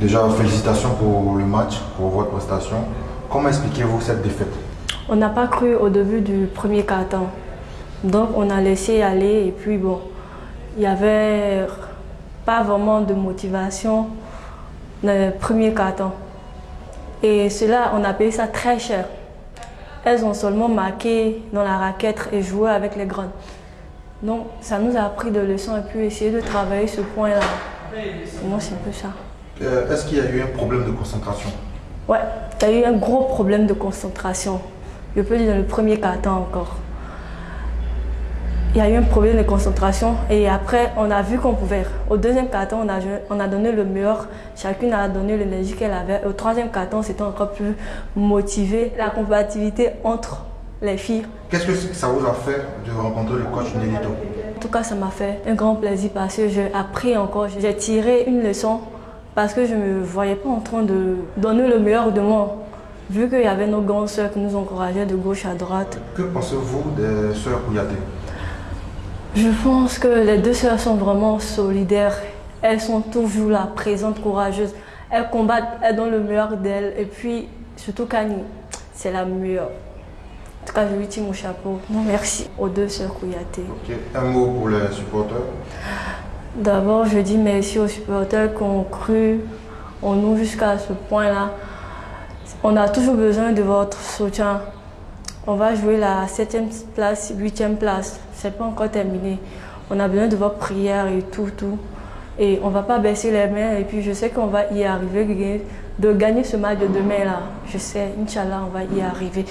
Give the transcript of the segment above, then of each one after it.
Déjà, félicitations pour le match, pour votre prestation. Comment expliquez-vous cette défaite? On n'a pas cru au début du premier carton. Donc on a laissé aller et puis bon, il n'y avait pas vraiment de motivation dans le premier carton. Et cela, on a payé ça très cher. Elles ont seulement marqué dans la raquette et joué avec les grandes. Donc ça nous a appris de leçons et puis essayer de travailler ce point-là. Pour moi, c'est un peu ça? Euh, Est-ce qu'il y a eu un problème de concentration? Ouais, tu as eu un gros problème de concentration. Je peux dire dans le premier carton encore. Il y a eu un problème de concentration et après, on a vu qu'on pouvait. Au deuxième carton, on a, on a donné le meilleur. Chacune a donné l'énergie qu'elle avait. Au troisième carton, c'était encore plus motivé. La compatibilité entre les filles. Qu'est-ce que ça vous a fait de rencontrer le coach Nelito? En tout cas, ça m'a fait un grand plaisir parce que j'ai appris encore. J'ai tiré une leçon parce que je ne me voyais pas en train de donner le meilleur de moi. Vu qu'il y avait nos grandes sœurs qui nous encourageaient de gauche à droite. Que pensez-vous des sœurs Kouyaté? Je pense que les deux sœurs sont vraiment solidaires. Elles sont toujours là, présentes, courageuses. Elles combattent, elles donnent le meilleur d'elles. Et puis, surtout Kani, c'est la meilleure. En tout cas, je lui tire mon chapeau. Non, merci aux deux sœurs Kouyaté. Ok. Un mot pour les supporters D'abord, je dis merci aux supporters qui ont cru en nous jusqu'à ce point-là. On a toujours besoin de votre soutien. On va jouer la 7e place, 8e place. C'est pas encore terminé. On a besoin de votre prière et tout, tout. Et on va pas baisser les mains. Et puis, je sais qu'on va y arriver, de gagner- de gagner ce match de demain là. Je sais, Inch'Allah, on va y arriver.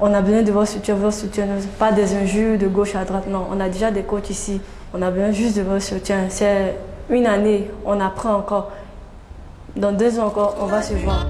On a besoin de votre soutien, votre soutien, pas des injures de gauche à droite. Non, on a déjà des coachs ici. On a besoin juste de votre soutien. C'est une année, on apprend encore. Dans deux ans encore, on va se voir.